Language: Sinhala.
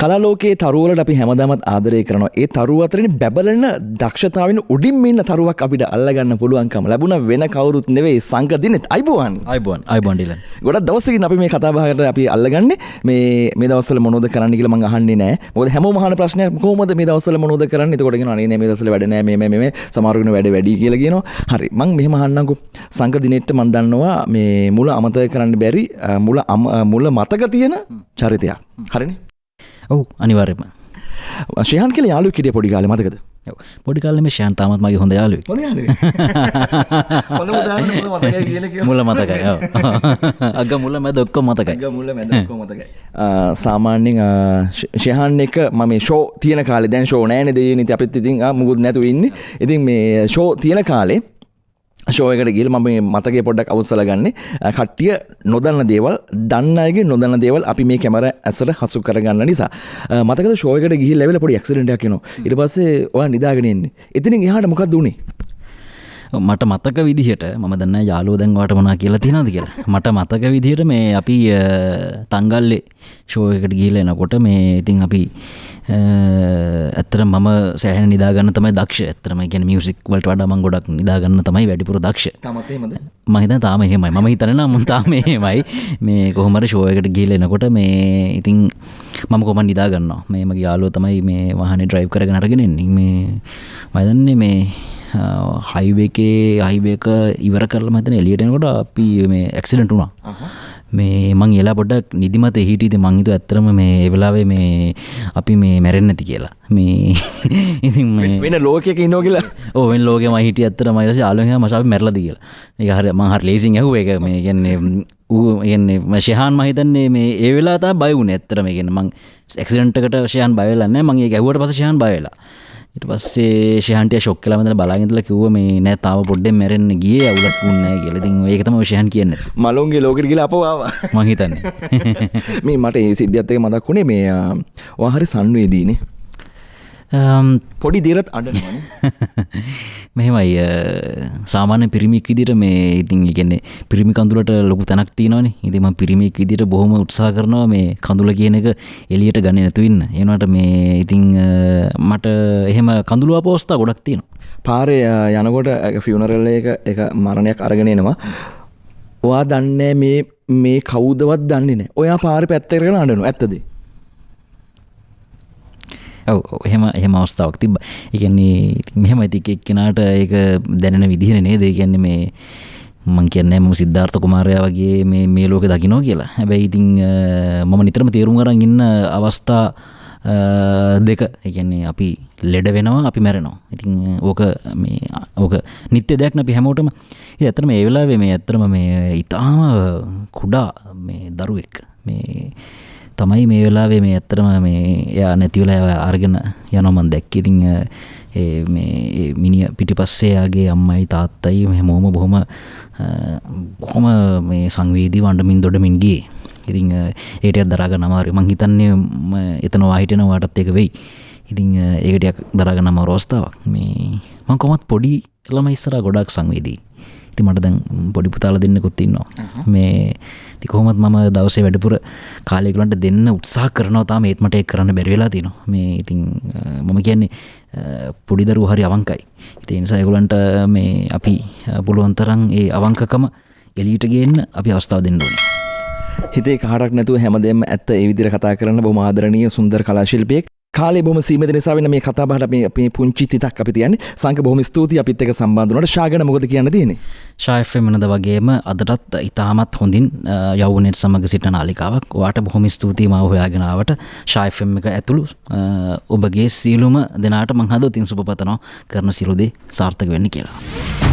කලාලෝකයේ තරුවලට අපි හැමදාමත් ආදරය කරනවා. ඒ තරුව අතරින් බැබලන දක්ෂතාවෙන් උඩින් මෙන්න තරුවක් අපිට අල්ලගන්න පුළුවන්කම ලැබුණ වෙන කවුරුත් නෙවෙයි සංක දිනෙත්. අයිබුවන්. අයිබොන් අයිබොන්ඩිල ගොඩ දවසකින් අපි මේ කතාබහට අපි අල්ලගන්න. මේ මේ දවසල මොනොද කරන්න කියලා මං අහන්නේ නෑ. මොකද හැම මහන ප්‍රශ්නය කොහොමද මේ දවසල මොනොද කරන්න? එතකොට කියන අනේ මේ දවසල වැඩ නෑ මේ මේ මේ සමහරවිට වැඩ වැඩි කියලා කියනවා. හරි. මං මෙහෙම අහන්නම්කෝ සංක දිනෙට්ට මන් දන්නවා මේ මුල අමතක කරන්න බැරි මුල මුල මතක තියෙන චරිතයක්. හරිනේ ඔවු අනිවාර්යම ශයන් කියල යාලු කිටිය පොඩි කාල මතකද? පොඩි කාලම ශයන් තාමත් මගේ හොඳ යාලු මුල මතකයි අග මුල මැද ඔක්කො මතකයි. මුල මතකයි. සාමාන්‍යෙන් ශයහන් එක මම ෂෝ තියන කාල දැන් ෂෝ නෑන දේ නති අපිත් ඉතින් මුකුත් නැතු ඉන්න. ඉතින් මේ ෂෝ තියෙන කාලේ ශෝයකට ගිල් මම මතගේ පොඩ්ඩක් අවසල ගන්න. කට්ටිය නොදන්න දේවල් දන්නගේ නොදන්න දේවල් අපි මේ කැමර ඇසට හසු කරගන්න නිසා. මතක ශෝයකට ගිහි ලැවල පොඩි ක්සිඩටක් න ඉට පස්සේ ඔය නිදාගෙනෙන්නේ එතින හට මොකක් දුණේ මට මතක විදිහට ම දන්න යාලෝ දැන්වාට මනා කියලා තිනද කියලා. මට මතක විදිහට මේ අපි තංගල්ලේ ශෝයකට ගිහිල එනකොට මේ ඉතින් අපි ඇත්තර මම සෑහන නිදාගන්න තමයි දක්ෂ. ඇතරම ගැන මියසික් වලට වඩාමන් ගොඩක් නිදාගන්න තමයි වැඩිපුර දක්ෂ. මහිත තාම එහෙමයි. මම හිතන මුන් තාම එහෙමයි. මේ කොහොමර ශෝයකට ගිල එනකොට මේ ඉතින් මම කොම නිදාගන්න මේ මගේ යාලෝ තමයි මේ වහන ඩ්‍රයිව් කරගෙන අරගෙනෙන්නේ මේ මදන්නේ මේ හයිවේකේ අහිවේක ඉවර කරල මතන එලියටනකොට අපි මේ ඇක්සිඩට වුණා. මේ මං එලා පොඩක් නිදිමත හිටිද මංහිතු ඇත්තරම මේ එවෙලාවේ මේ අපි මේ මැරෙන් නැති කියලා. මේ ඉති වෙන ලෝකක ඉන්නෝ කියලා. ඕෙන් ලෝක මහිට ඇත්තර මයිරස ආලුහ මශාව මැරලද කියලා. ඒ හර මහර ලේසින් ඇහුව. එක මේ කියන්නේ ඌ එන්නේ මශයහන් මහිතන්නේ මේ ඒ වෙලා බයවුණ ඇත්තරම ගෙන මං එක්සිඩන්ටකට ශයන් බයලන්න මගේ ගැවට පසශයන් බයලා ඉට පස්සේ ශහන්ටය ශොක් කලමද බලාගතල කිව්ව මේ නෑ තාව පොඩ්ඩෙන් මැරෙන්න්න ගිය අවුලක් වුන්න කියලතින් ඒකතම ශයන් කියන්න. මලුන්ගේ ලෝකට කියලා අපවාව මහිතන්න මේ මට ඒ සිද්ධත්තක මදක් වුණේ මේ වාහරි සන්වේදීනේ පොඩි දෙරත් අඩ මෙහෙමයි සාමාන්‍ය පිරිමික් විදිට මේ ඉතින් ඉගන්නේ පිරිමි කඳුලට ලොකු තැනක් තියනවනේ. ඉතිම පිරිමික් විදිට බොහොම උත්සා කරනවා මේ කඳුල කියන එක එලියට ගන්න නැතුවන්න එනට මේ ඉතිං මට එහෙම කඳුළුව පෝස්ථා ගොඩක් තියෙනවා. පාරය යනකොට ෆියනරල්ල එක එක මරණයක් අරගෙනෙනවා ඔයා දන්නේ මේ මේ කෞදවත් දන්නේ නෑ ඔයා පාර පැත්තකරන අඩනු ඇත්තදේ එහෙම එහෙම අවස්ථාවක් තිබ එකන්නේ මෙහෙම ඇති එක් කෙනාට ඒක දැනෙන විදිහන නේද? කියන්නේ මේ මං කියන්න ම සිද්ධාර්ථ කුමාරය වගේ මේ මේ ලෝක දකිනෝ කියලා. හැබැයි ඉතිං මම නිතරම තේරුම් අරන් ඉන්න අවස්ථා දෙක. එකන්නේ අපි ලෙඩ වෙනවා අපි මැරෙනවා. ඉතින් ඕක මේ ඕක නිත්‍ය දෙයක්න අපි හැමෝටම. ඇතරම ඒ වෙලාවේ මේ ඇත්තරම මේ ඉතාම කුඩා මේ දරුවෙක්. මේ තමයි මේ වෙලාවේ මේ ඇත්තරම මේ එයා නැතිවලා අර්ගෙන යනොමන් දැක්කිතිං මේ මිනිිය පිටි පස්සේයාගේ අම්මයි තාත්තයි හැමෝම බොහොම කොහොම මේ සංවේදී වණ්ඩමින් දොඩමින් ගිය. ඉතිං ඒටත් දරාග නමාර මං හිතන්නේ එතනවා හිටන වාටත් එක වෙයි. ඉතිං ඒකටයක් දරාග නම රෝස්ථාවක් මේ මං කොමත් පොඩි ළම ඉස්සර ගොඩක් සංවේදී. ඉති මට දැන් පොඩි පුතාල දෙන්නෙකුත් ඉන්නවා. මේ තිකොහොමත් මම දවසේ වැඩපුර කාලෙකුලන්ට දෙන්න උත්සා කරනවා තාම ඒත්මට එක් කරන්න බැරිවෙලා තිනවා මේ ඉතින් මම කියන්නේ පොඩිදරු හරි අවංකයි. ඉති නිසායකුලන්ට මේ අපි පුළුවන්තරන් ඒ අවංකකම එලීට ගන්න අපි අවස්ථාව දෙන්න ඕනේ. හිතේ කාරක් නැතුව හැමදෙම ඇත්ත ඒ විදිර කතා කරන්න බොම ආදරණීය සුන්දර කලාශිල්පයක් කාලේ බොම සීමත නිසාවෙන මේ කතාබහට මේ අපේ පුංචි තිතක් අපි තියන්නේ. සංක බොහොම ස්තුතියි අපිත් එක්ක සම්බන්ධ වුණාට. ශාගන මොකද කියන්න තියෙන්නේ? ශායෆ් වෙනද වගේම අදටත් ඉතාමත් හොඳින් යවුනෙත් සමග සිට නාලිකාවක්. වාට බොහොම ස්තුතියි මාව හොයාගෙනාවට ශායෆම් එක ඇතුළු ඔබගේ සියලුම දෙනාට මංහද තින් සුපතනවා කරන සිරුදේ සාර්ථක වෙන්න කියලා.